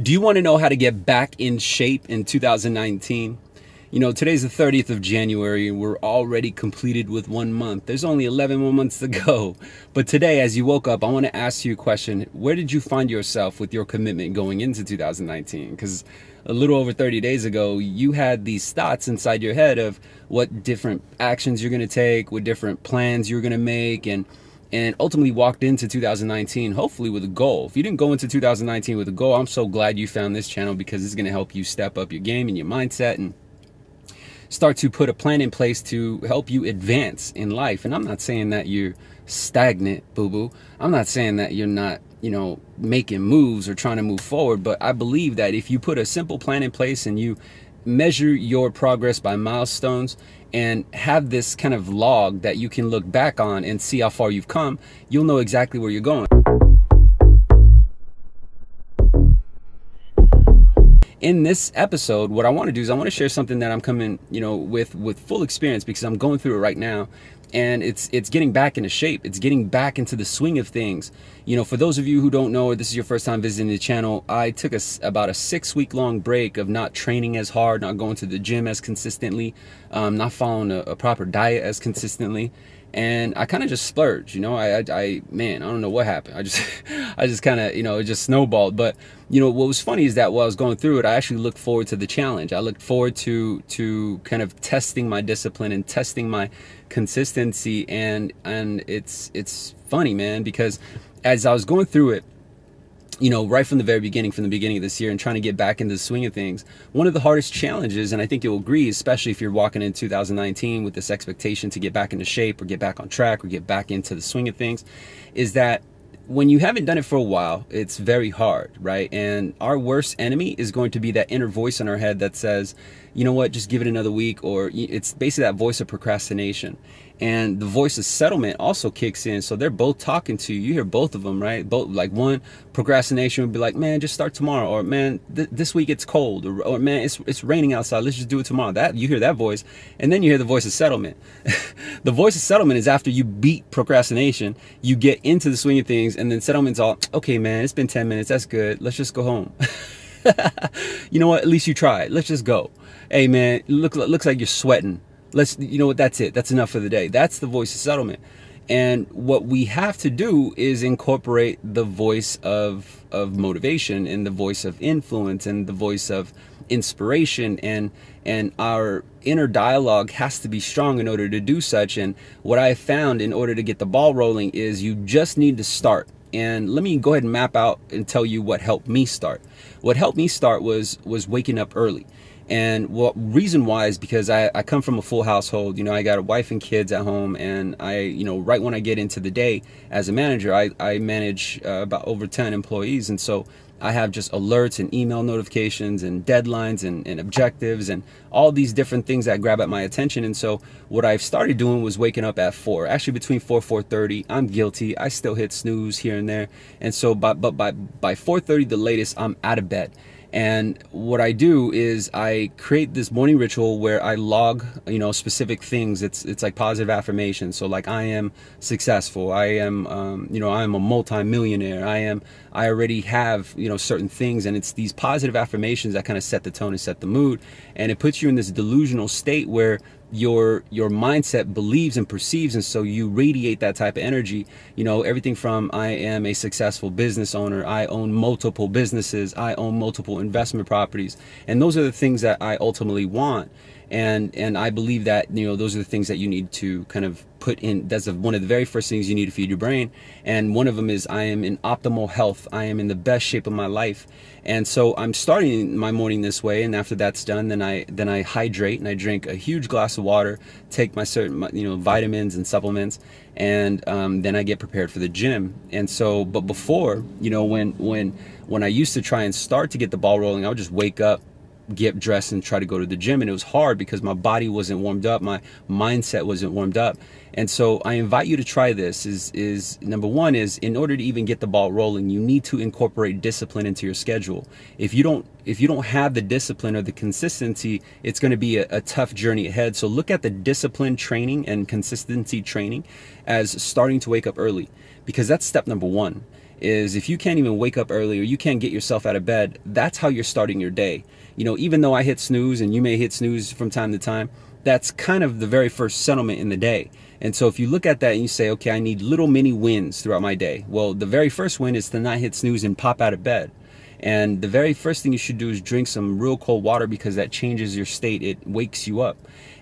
Do you want to know how to get back in shape in 2019? You know, today's the 30th of January and we're already completed with one month. There's only 11 more months to go. But today, as you woke up, I want to ask you a question. Where did you find yourself with your commitment going into 2019? Because a little over 30 days ago, you had these thoughts inside your head of what different actions you're going to take, what different plans you're going to make, and and ultimately walked into 2019 hopefully with a goal. If you didn't go into 2019 with a goal, I'm so glad you found this channel because it's going to help you step up your game and your mindset and start to put a plan in place to help you advance in life. And I'm not saying that you're stagnant, boo boo. I'm not saying that you're not, you know, making moves or trying to move forward, but I believe that if you put a simple plan in place and you measure your progress by milestones and have this kind of log that you can look back on and see how far you've come, you'll know exactly where you're going. In this episode, what I want to do is I want to share something that I'm coming, you know, with with full experience because I'm going through it right now and it's it's getting back into shape. It's getting back into the swing of things. You know, for those of you who don't know or this is your first time visiting the channel, I took a, about a six week long break of not training as hard, not going to the gym as consistently, um, not following a, a proper diet as consistently and I kind of just splurged, you know, I, I, I, man, I don't know what happened. I just, I just kind of, you know, it just snowballed. But, you know, what was funny is that while I was going through it, I actually looked forward to the challenge. I looked forward to, to kind of testing my discipline and testing my consistency. And, and it's, it's funny, man, because as I was going through it, you know, right from the very beginning, from the beginning of this year and trying to get back into the swing of things, one of the hardest challenges, and I think you'll agree, especially if you're walking in 2019 with this expectation to get back into shape or get back on track or get back into the swing of things, is that when you haven't done it for a while, it's very hard, right? And our worst enemy is going to be that inner voice in our head that says, you know what, just give it another week, or it's basically that voice of procrastination and the voice of settlement also kicks in. So they're both talking to you. You hear both of them right? Both like one procrastination would be like man just start tomorrow or man th this week it's cold or, or, man it's, it's raining outside let's just do it tomorrow. That you hear that voice and then you hear the voice of settlement. The voice of settlement is after you beat procrastination you get into the swing of things and then settlement's all okay man it's been 10 minutes that's good let's just go home. You know what? At least you tried. Let's just go. Hey man look looks like you're sweating let's you know what that's it. That's enough for the day. That's the voice of settlement. And what we have to do is incorporate the voice of of motivation and the voice of influence and the voice of inspiration. And and our inner dialogue has to be strong in order to do such. And what i found in order to get the ball rolling is you just need to start. And let me go ahead and map out and tell you what helped me start. What helped me start was was waking up early and what reason why is because I, I come from a full household. You know, I got a wife and kids at home, and I, you know, right when I get into the day as a manager, I, I manage uh, about over 10 employees. And so I have just alerts and email notifications and deadlines and, and objectives and all these different things that grab at my attention. And so what I've started doing was waking up at four, actually between four, 4.30, I'm guilty. I still hit snooze here and there. And so, by, but by, by 4.30, the latest, I'm out of bed. And what I do is I create this morning ritual where I log, you know, specific things. It's it's like positive affirmation. So like I am successful. I am, um, you know, I am a multi-millionaire. I am. I already have, you know, certain things, and it's these positive affirmations that kind of set the tone and set the mood, and it puts you in this delusional state where your your mindset believes and perceives and so you radiate that type of energy. You know everything from i am a successful business owner. I own multiple businesses. I own multiple investment properties. And those are the things that i ultimately want and and I believe that you know those are the things that you need to kind of put in that's one of the very first things you need to feed your brain. And one of them is I am in optimal health. I am in the best shape of my life. And so I'm starting my morning this way. And after that's done then I then I hydrate and I drink a huge glass of water take my certain you know vitamins and supplements and um, then I get prepared for the gym. And so but before you know when when when I used to try and start to get the ball rolling I would just wake up get dressed and try to go to the gym and it was hard because my body wasn't warmed up my mindset wasn't warmed up. And so i invite you to try this is is number one is in order to even get the ball rolling you need to incorporate discipline into your schedule. If you don't if you don't have the discipline or the consistency it's going to be a, a tough journey ahead. So look at the discipline training and consistency training as starting to wake up early because that's step number one is if you can't even wake up early or you can't get yourself out of bed, that's how you're starting your day. You know, even though I hit snooze and you may hit snooze from time to time, that's kind of the very first settlement in the day. And so if you look at that and you say, okay, I need little mini wins throughout my day. Well, the very first win is to not hit snooze and pop out of bed. And the very first thing you should do is drink some real cold water because that changes your state. It wakes you up.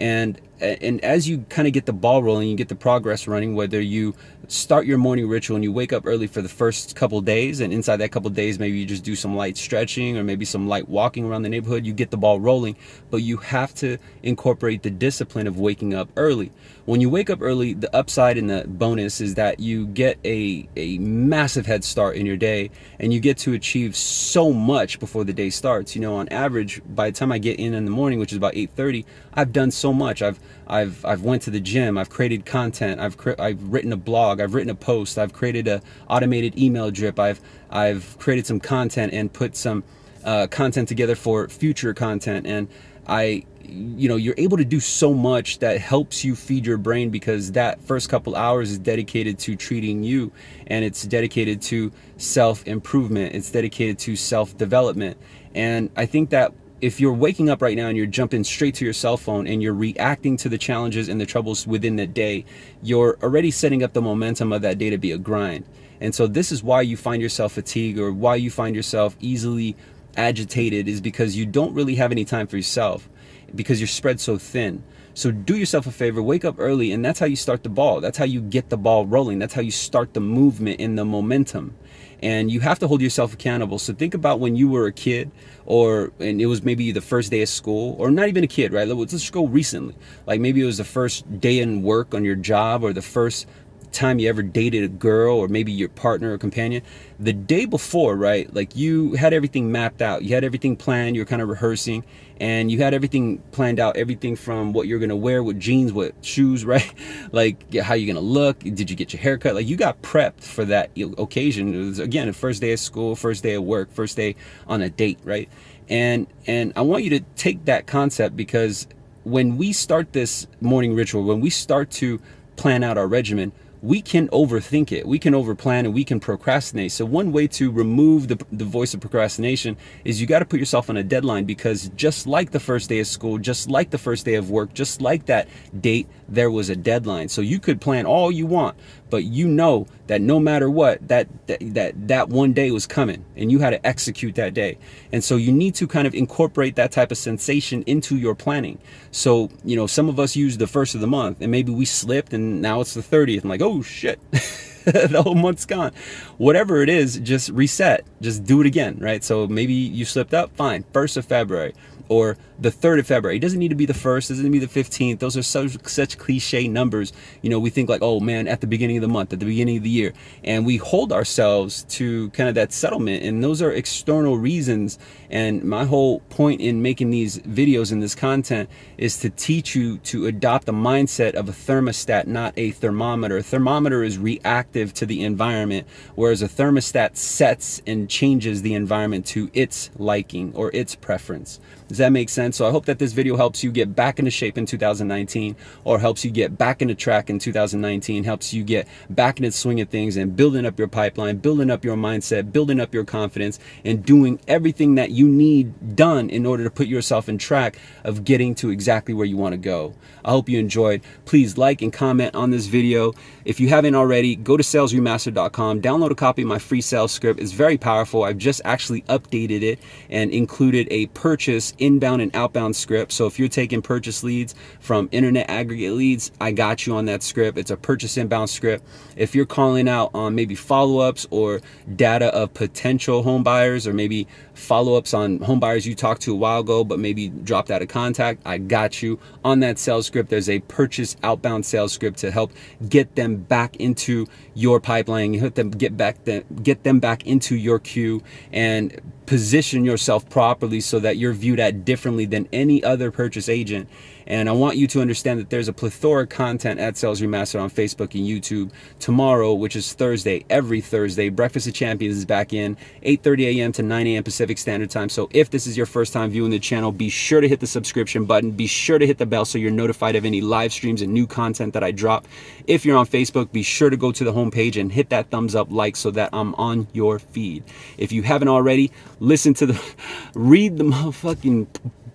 And and as you kind of get the ball rolling, you get the progress running, whether you start your morning ritual and you wake up early for the first couple days, and inside that couple days, maybe you just do some light stretching or maybe some light walking around the neighborhood, you get the ball rolling. But you have to incorporate the discipline of waking up early. When you wake up early, the upside and the bonus is that you get a, a massive head start in your day and you get to achieve so much before the day starts. You know, on average, by the time I get in in the morning, which is about 8.30, I've done so much. I've I've I've went to the gym. I've created content. I've I've written a blog. I've written a post. I've created a automated email drip. I've I've created some content and put some uh, content together for future content. And I, you know, you're able to do so much that helps you feed your brain because that first couple hours is dedicated to treating you, and it's dedicated to self improvement. It's dedicated to self development. And I think that if you're waking up right now and you're jumping straight to your cell phone and you're reacting to the challenges and the troubles within the day, you're already setting up the momentum of that day to be a grind. And so this is why you find yourself fatigued or why you find yourself easily agitated is because you don't really have any time for yourself because you're spread so thin. So do yourself a favor, wake up early, and that's how you start the ball. That's how you get the ball rolling. That's how you start the movement and the momentum and you have to hold yourself accountable. So think about when you were a kid or, and it was maybe the first day of school or not even a kid, right? Let's just go recently. Like maybe it was the first day in work on your job or the first time you ever dated a girl or maybe your partner or companion the day before right like you had everything mapped out. You had everything planned you were kind of rehearsing and you had everything planned out everything from what you're gonna wear with jeans what shoes right? Like how you're gonna look did you get your haircut like you got prepped for that occasion. It was again the first day of school first day of work first day on a date right? And and i want you to take that concept because when we start this morning ritual when we start to plan out our regimen we can overthink it. We can overplan and we can procrastinate. So one way to remove the, the voice of procrastination is you got to put yourself on a deadline because just like the first day of school, just like the first day of work, just like that date, there was a deadline. So you could plan all you want, but you know that no matter what, that, that, that, that one day was coming and you had to execute that day. And so you need to kind of incorporate that type of sensation into your planning. So, you know, some of us use the first of the month and maybe we slipped and now it's the 30th. I'm like, oh shit. the whole month's gone. Whatever it is, just reset. Just do it again, right? So maybe you slipped up, fine. First of February or the 3rd of February. It doesn't need to be the 1st, doesn't need to be the 15th. Those are such, such cliche numbers. You know, we think like, oh man, at the beginning of the month, at the beginning of the year. And we hold ourselves to kind of that settlement. And those are external reasons. And my whole point in making these videos and this content is to teach you to adopt the mindset of a thermostat, not a thermometer. A thermometer is reactive to the environment, whereas a thermostat sets and changes the environment to its liking or its preference. Does that make sense? So I hope that this video helps you get back into shape in 2019 or helps you get back into track in 2019, helps you get back into the swing of things and building up your pipeline, building up your mindset, building up your confidence and doing everything that you need done in order to put yourself in track of getting to exactly where you want to go. I hope you enjoyed. Please like and comment on this video. If you haven't already, go to salesremaster.com, download a copy of my free sales script. It's very powerful. I've just actually updated it and included a purchase inbound and outbound script. So if you're taking purchase leads from internet aggregate leads, I got you on that script. It's a purchase inbound script. If you're calling out on maybe follow-ups or data of potential home buyers or maybe follow-ups on home buyers you talked to a while ago but maybe dropped out of contact, I got you on that sales script. There's a purchase outbound sales script to help get them back into your pipeline, help them get back them, get them back into your queue and position yourself properly so that you're viewed at differently than any other purchase agent And I want you to understand that there's a plethora of content at Sales Remastered on Facebook and YouTube. Tomorrow, which is Thursday, every Thursday, Breakfast of Champions is back in 8:30 a.m. to 9 a.m. Pacific Standard Time. So if this is your first time viewing the channel, be sure to hit the subscription button. Be sure to hit the bell so you're notified of any live streams and new content that I drop. If you're on Facebook, be sure to go to the homepage and hit that thumbs up like so that I'm on your feed. If you haven't already, listen to the read the motherfucking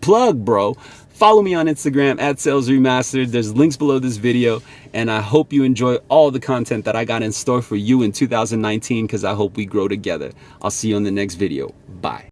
plug, bro. Follow me on Instagram at Sales Remastered. There's links below this video. And I hope you enjoy all the content that I got in store for you in 2019 because I hope we grow together. I'll see you on the next video. Bye.